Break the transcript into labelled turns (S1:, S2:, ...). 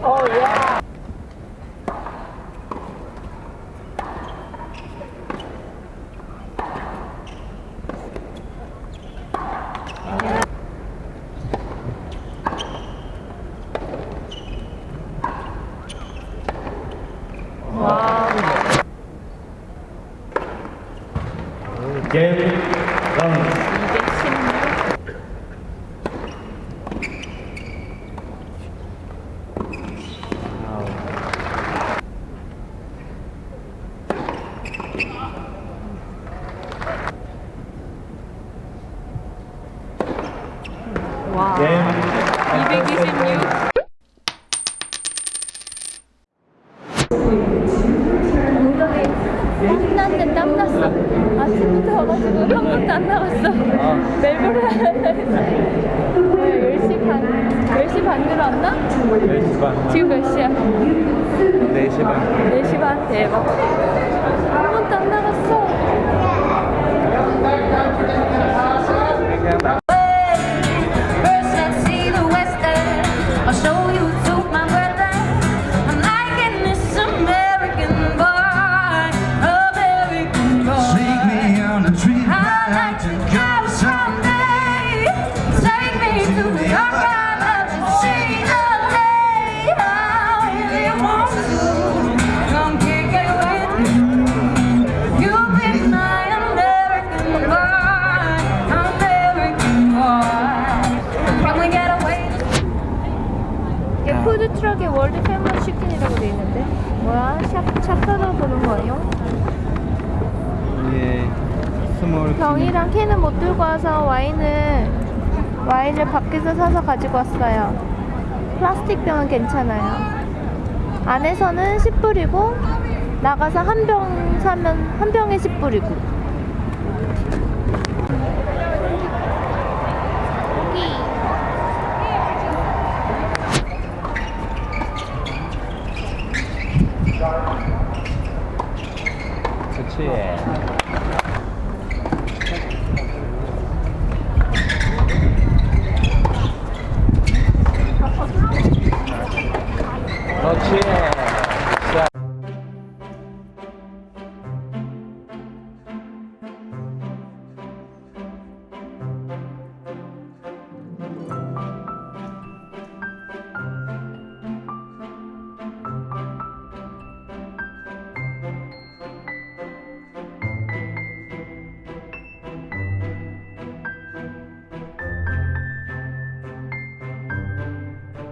S1: Oh, yeah. Wow.
S2: Again. 와. 226. 땀났어 아침부터 와가지고 한 번도 안 나갔어 멜버른 왜 10시 반 10시 반 들어왔나?
S1: 4시 반
S2: 지금 몇 시야?
S1: 4시 반
S2: 4시 반 대박 푸드트럭의 월드 페머스 치킨이라고 돼 있는데 뭐야? 샵, 샵 찾아보는 거예요?
S1: 예 스몰
S2: 병이랑 캔은 못 들고 와서 와인을 와인을 밖에서 사서 가지고 왔어요. 플라스틱 병은 괜찮아요. 안에서는 10불이고 나가서 한 병 사면 한 병에 10불이고.
S1: 그치